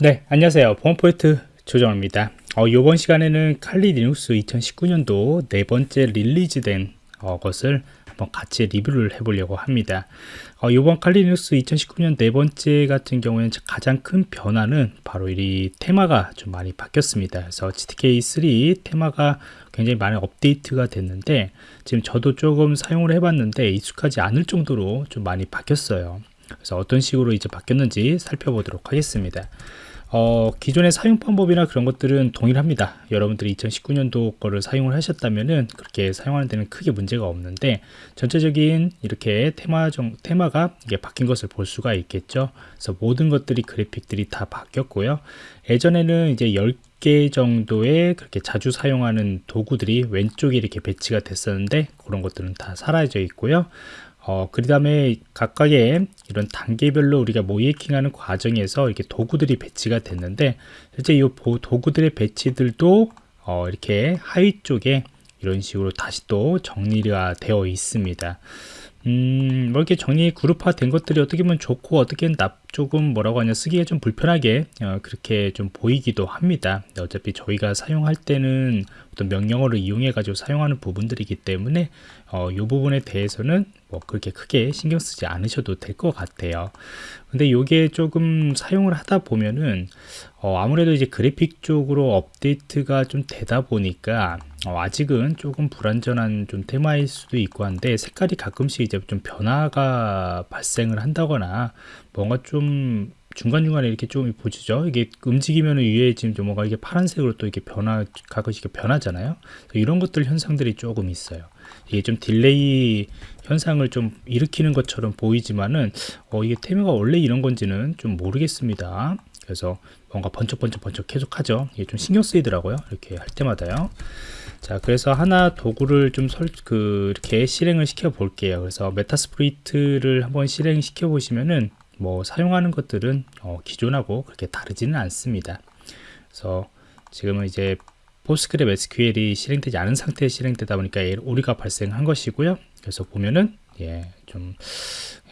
네 안녕하세요. 보안프로젝트 조정원입니다. 어, 이번 시간에는 Kali Linux 2019년도 네 번째 release된 어, 것을 한번 같이 리뷰를 해보려고 합니다. 어, 이번 Kali Linux 2019년 네 번째 같은 경우에는 가장 큰 변화는 바로 이 테마가 좀 많이 바뀌었습니다. 그래서 GTK3 테마가 굉장히 많이 업데이트가 됐는데 지금 저도 조금 사용을 해봤는데 익숙하지 않을 정도로 좀 많이 바뀌었어요. 그래서 어떤 식으로 이제 바뀌었는지 살펴보도록 하겠습니다 어, 기존의 사용 방법이나 그런 것들은 동일합니다. 여러분들이 2019년도 거를 사용을 하셨다면은 그렇게 사용하는 데는 크게 문제가 없는데 전체적인 이렇게 테마 정, 테마가 이게 바뀐 것을 볼 수가 있겠죠. 그래서 모든 것들이 그래픽들이 다 바뀌었고요. 예전에는 이제 10개 정도의 그렇게 자주 사용하는 도구들이 왼쪽에 이렇게 배치가 됐었는데 그런 것들은 다 사라져 있고요. 어, 그 다음에 각각의 이런 단계별로 우리가 모이킹하는 과정에서 이렇게 도구들이 배치가 됐는데 실제 이 도구들의 배치들도 어, 이렇게 하위 쪽에 이런 식으로 다시 또 정리가 되어 있습니다. 음, 뭐 이렇게 정리 그룹화 된 것들이 어떻게 보면 좋고 어떻게 나 조금 뭐라고 하냐 쓰기가 좀 불편하게 어, 그렇게 좀 보이기도 합니다. 어차피 저희가 사용할 때는 어떤 명령어를 이용해 가지고 사용하는 부분들이기 때문에 어, 이 부분에 대해서는 뭐 그렇게 크게 신경 쓰지 않으셔도 될 것 같아요. 근데 이게 조금 사용을 하다 보면은 어, 아무래도 이제 그래픽 쪽으로 업데이트가 좀 되다 보니까 어, 아직은 조금 불완전한 좀 테마일 수도 있고 한데 색깔이 가끔씩 이제 좀 변화가 발생을 한다거나 뭔가 좀 중간중간에 이렇게 좀 보시죠? 이게 움직이면 위에 지금 좀 뭔가 이게 파란색으로 또 이렇게 변화 가끔씩 변하잖아요? 이런 것들 현상들이 조금 있어요. 이게 좀 delay 현상을 좀 일으키는 것처럼 보이지만은 어, 이게 테마가 원래 이런 건지는 좀 모르겠습니다. 그래서 뭔가 번쩍번쩍 번쩍 계속 하죠. 이게 좀 신경 쓰이더라고요 이렇게 할 때마다요. 자 그래서 하나 도구를 좀 설, 그, 이렇게 실행을 시켜 볼게요. 그래서 Metasploit를 한번 실행시켜 보시면은 뭐 사용하는 것들은 어, 기존하고 그렇게 다르지는 않습니다. 그래서 지금은 이제 PostgreSQL이 실행되지 않은 상태에 실행되다 보니까 오류가 발생한 것이고요. 그래서 보면은 예, 좀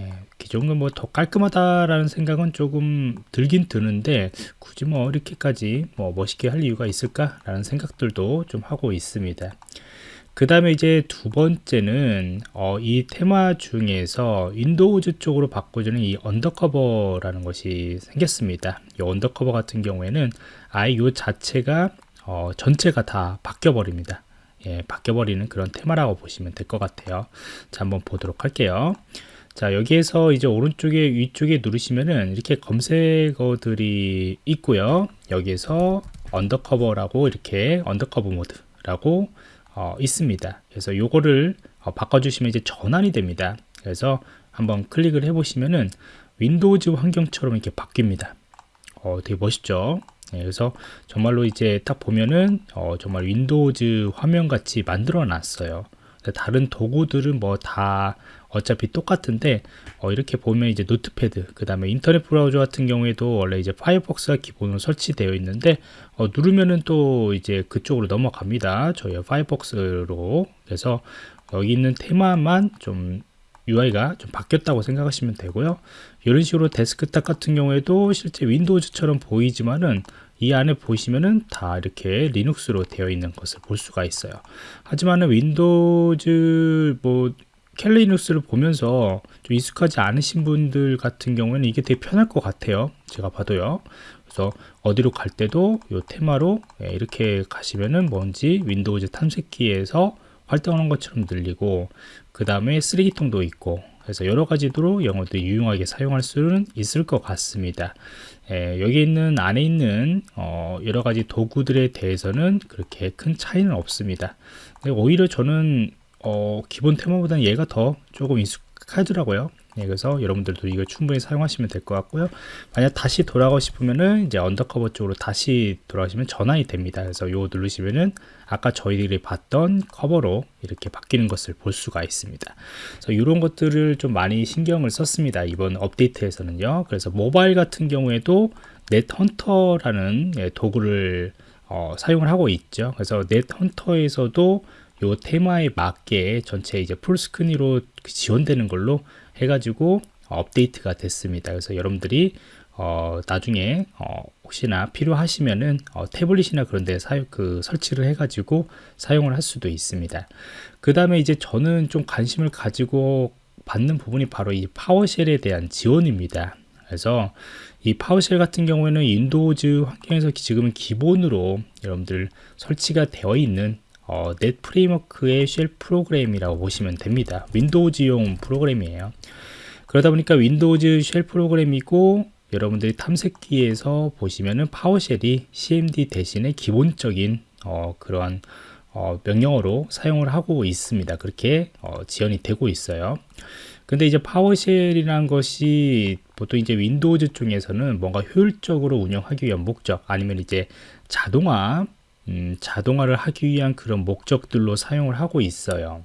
예, 기존은 뭐 더 깔끔하다라는 생각은 조금 들긴 드는데 굳이 뭐 이렇게까지 뭐 멋있게 할 이유가 있을까라는 생각들도 좀 하고 있습니다. 그 다음에 이제 두 번째는 어, 이 테마 중에서 Windows 쪽으로 바꿔주는 이 undercover라는 것이 생겼습니다. 이 undercover 같은 경우에는 아예 이 자체가 어, 전체가 다 바뀌어 버립니다. 예, 바뀌어 버리는 그런 테마라고 보시면 될 것 같아요. 자, 한번 보도록 할게요. 자, 여기에서 이제 오른쪽에 위쪽에 누르시면은 이렇게 검색어들이 있고요. 여기에서 undercover라고 이렇게 undercover 모드라고 어, 있습니다. 그래서 요거를 어, 바꿔주시면 이제 전환이 됩니다. 그래서 한번 클릭을 해보시면은 Windows 환경처럼 이렇게 바뀝니다. 어, 되게 멋있죠? 네, 그래서 정말로 이제 딱 보면은 어, 정말 Windows 화면 같이 만들어 놨어요. 다른 도구들은 뭐 다 어차피 똑같은데 어, 이렇게 보면 이제 Notepad 그 다음에 인터넷 브라우저 같은 경우에도 원래 이제 Firefox가 기본으로 설치되어 있는데 어, 누르면은 또 이제 그쪽으로 넘어갑니다. 저희 Firefox로. 그래서 여기 있는 테마만 좀 UI가 좀 바뀌었다고 생각하시면 되고요. 이런 식으로 데스크탑 같은 경우에도 실제 윈도우즈처럼 보이지만은 이 안에 보시면은 다 이렇게 리눅스로 되어 있는 것을 볼 수가 있어요. 하지만은 윈도우즈 뭐 칼리 리눅스를 보면서 좀 익숙하지 않으신 분들 같은 경우에는 이게 되게 편할 것 같아요. 제가 봐도요. 그래서 어디로 갈 때도 이 테마로 예, 이렇게 가시면은 뭔지 윈도우즈 탐색기에서 활동하는 것처럼 열리고 그 다음에 쓰레기통도 있고 그래서 여러 가지로 영어도 유용하게 사용할 수는 있을 것 같습니다. 예, 여기 있는 안에 있는 어, 여러 가지 도구들에 대해서는 그렇게 큰 차이는 없습니다. 오히려 저는 어, 기본 테마보다는 얘가 더 조금 익숙하더라고요. 네, 그래서 여러분들도 이거 충분히 사용하시면 될 것 같고요. 만약 다시 돌아가고 싶으면은 이제 undercover 쪽으로 다시 돌아가시면 전환이 됩니다. 그래서 요거 누르시면은 아까 저희들이 봤던 커버로 이렇게 바뀌는 것을 볼 수가 있습니다. 그래서 이런 것들을 좀 많이 신경을 썼습니다. 이번 업데이트에서는요. 그래서 모바일 같은 경우에도 넷헌터라는 예, 도구를 어, 사용을 하고 있죠. 그래서 넷헌터에서도 요 테마에 맞게 전체 이제 풀스크린으로 지원되는 걸로 해가지고 업데이트가 됐습니다. 그래서 여러분들이 어, 나중에 어, 혹시나 필요하시면은 어, 태블릿이나 그런 데 사용 그 설치를 해 가지고 사용을 할 수도 있습니다 그 다음에 이제 저는 좀 관심을 가지고 봤는 부분이 바로 이 PowerShell에 대한 지원입니다 그래서 이 PowerShell 같은 경우에는 윈도우즈 환경에서 지금은 기본으로 여러분들 설치가 되어 있는 어, .NET Framework의 shell 프로그램이라고 보시면 됩니다 윈도우즈용 프로그램이에요 그러다 보니까 윈도우즈 shell 프로그램이고 여러분들이 탐색기에서 보시면은 PowerShell이 cmd 대신에 기본적인 어, 그런 어, 명령어로 사용을 하고 있습니다. 그렇게 어, 지원이 되고 있어요. 근데 이제 PowerShell이라는 것이 보통 이제 윈도우즈 쪽에서는 뭔가 효율적으로 운영하기 위한 목적 아니면 이제 자동화 음, 자동화를 하기 위한 그런 목적들로 사용을 하고 있어요.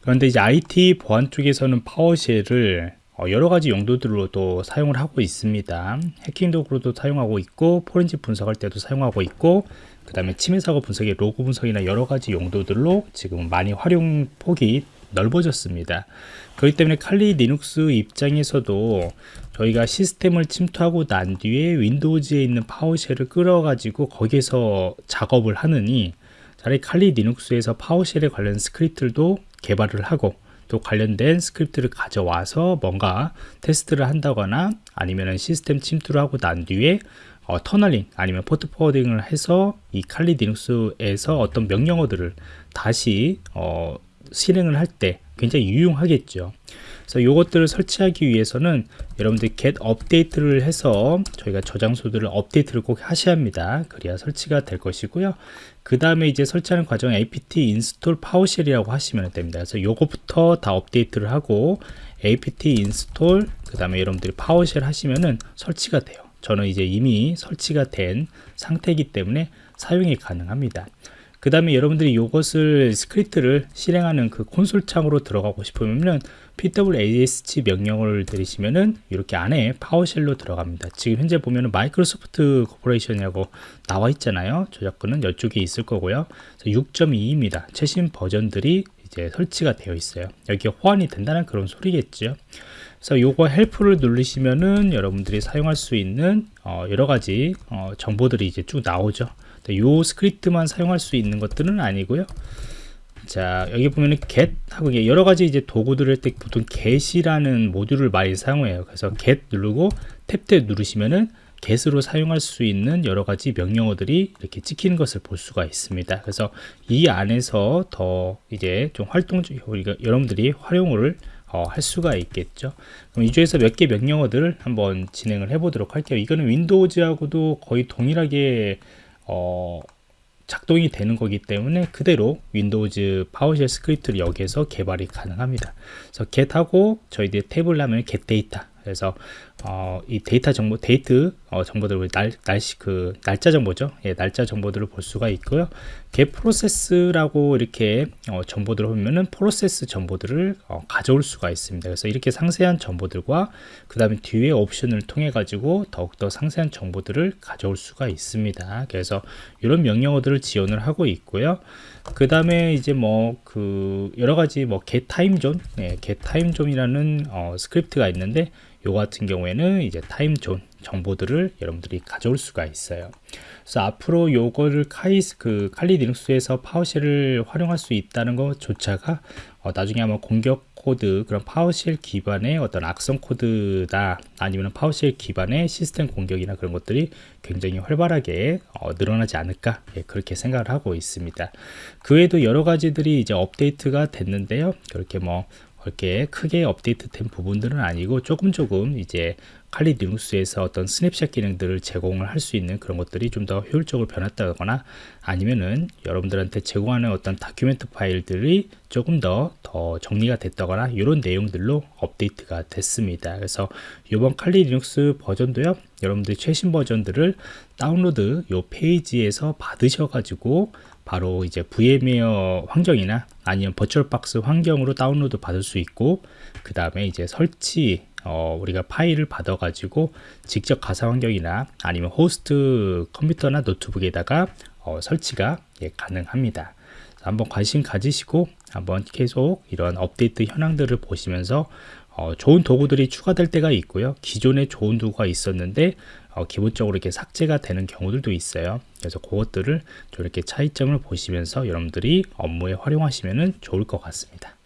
그런데 이제 IT 보안 쪽에서는 PowerShell을 어, 여러 가지 용도들로도 사용을 하고 있습니다. 해킹 도구로도 사용하고 있고 포렌식 분석할 때도 사용하고 있고 그 다음에 침해 사고 분석의 로그 분석이나 여러 가지 용도들로 지금 많이 활용 폭이 넓어졌습니다. 그렇기 때문에 칼리 리눅스 입장에서도 저희가 시스템을 침투하고 난 뒤에 윈도우즈에 있는 PowerShell을 끌어가지고 거기에서 작업을 하느니 차라리 칼리 리눅스에서 PowerShell에 관련 스크립트도 개발을 하고 또 관련된 스크립트를 가져와서 뭔가 테스트를 한다거나 아니면 시스템 침투를 하고 난 뒤에 어, tunneling 아니면 port forwarding을 해서 이 칼리 리눅스에서 어떤 명령어들을 다시 어, 실행을 할 때 굉장히 유용하겠죠. 그래서 이것들을 설치하기 위해서는 여러분들이 get update를 해서 저희가 저장소들을 업데이트를 꼭 하셔야 합니다. 그래야 설치가 될 것이고요. 그 다음에 이제 설치하는 과정 apt install powershell이라고 하시면 됩니다. 그래서 요거부터 다 업데이트를 하고 apt install 그 다음에 여러분들이 PowerShell 하시면은 설치가 돼요. 저는 이제 이미 설치가 된 상태이기 때문에 사용이 가능합니다. 그 다음에 여러분들이 이것을 스크립트를 실행하는 그 콘솔 창으로 들어가고 싶으면 pwsh 명령을 들이시면은 이렇게 안에 PowerShell로 들어갑니다. 지금 현재 보면은 Microsoft Corporation이라고 나와 있잖아요. 저작권은 이쪽에 있을 거고요. 6.2입니다. 최신 버전들이 이제 설치가 되어 있어요. 여기 호환이 된다는 그런 소리겠죠. 그래서 요거 help를 누르시면은 여러분들이 사용할 수 있는 어 여러 가지 어 정보들이 이제 쭉 나오죠. 요 스크립트만 사용할 수 있는 것들은 아니고요. 자 여기 보면은 get 하고 여러 가지 이제 도구들을 때 보통 get이라는 모듈을 많이 사용해요. 그래서 get 누르고 탭 탭 누르시면은 get으로 사용할 수 있는 여러 가지 명령어들이 이렇게 찍히는 것을 볼 수가 있습니다. 그래서 이 안에서 더 이제 좀 활동적 우리가 여러분들이 활용을 어, 할 수가 있겠죠. 그럼 이 중에서 몇 개 명령어들을 한번 진행을 해 보도록 할게요. 이거는 윈도우즈하고도 거의 동일하게 어, 작동이 되는 거기 때문에 그대로 윈도우즈 PowerShell 스크립트를 여기에서 개발이 가능합니다. 그래서 get하고 저희들이 탭을 하면 get date 그래서 어, 이 데이터 정보, 데이트 어, 정보들을 날, 날씨 그 날짜 정보죠. 예, 날짜 정보들을 볼 수가 있고요. get process라고 이렇게 어, 정보들을 보면은 프로세스 정보들을 어, 가져올 수가 있습니다. 그래서 이렇게 상세한 정보들과 그 다음에 뒤에 옵션을 통해 가지고 더욱더 상세한 정보들을 가져올 수가 있습니다. 그래서 이런 명령어들을 지원을 하고 있고요. 그 다음에 이제 뭐 그 여러 가지 뭐 zone, 네, get time zone이라는 어, 스크립트가 있는데 요 같은 경우에는 이제 time zone 정보들을 여러분들이 가져올 수가 있어요. 그래서 앞으로 요거를 카이스 그 칼리 리눅스에서 PowerShell을 활용할 수 있다는 것조차가 어, 나중에 한번 공격 코드 그런 PowerShell 기반의 어떤 악성 코드다 아니면 PowerShell 기반의 시스템 공격이나 그런 것들이 굉장히 활발하게 어, 늘어나지 않을까 예, 그렇게 생각을 하고 있습니다. 그 외에도 여러 가지들이 이제 업데이트가 됐는데요. 그렇게 뭐 그렇게 크게 업데이트된 부분들은 아니고 조금 조금 이제 칼리 리눅스에서 어떤 스냅샷 기능들을 제공을 할 수 있는 그런 것들이 좀 더 효율적으로 변했다거나 아니면은 여러분들한테 제공하는 어떤 document 파일들이 조금 더더 정리가 됐다거나 이런 내용들로 업데이트가 됐습니다. 그래서 이번 Kali Linux 버전도요. 여러분들 최신 버전들을 다운로드 요 페이지에서 받으셔 가지고 바로 이제 VMware 환경이나 아니면 VirtualBox 환경으로 다운로드 받을 수 있고 그 다음에 이제 설치 어, 우리가 파일을 받아 가지고 직접 가상 환경이나 아니면 호스트 컴퓨터나 노트북에다가 어, 설치가 예, 가능합니다 한번 관심 가지시고 한번 계속 이런 업데이트 현황들을 보시면서 어, 좋은 도구들이 추가될 때가 있고요. 기존에 좋은 도구가 있었는데 어, 기본적으로 이렇게 삭제가 되는 경우들도 있어요. 그래서 그것들을 좀 이렇게 차이점을 보시면서 여러분들이 업무에 활용하시면 좋을 것 같습니다.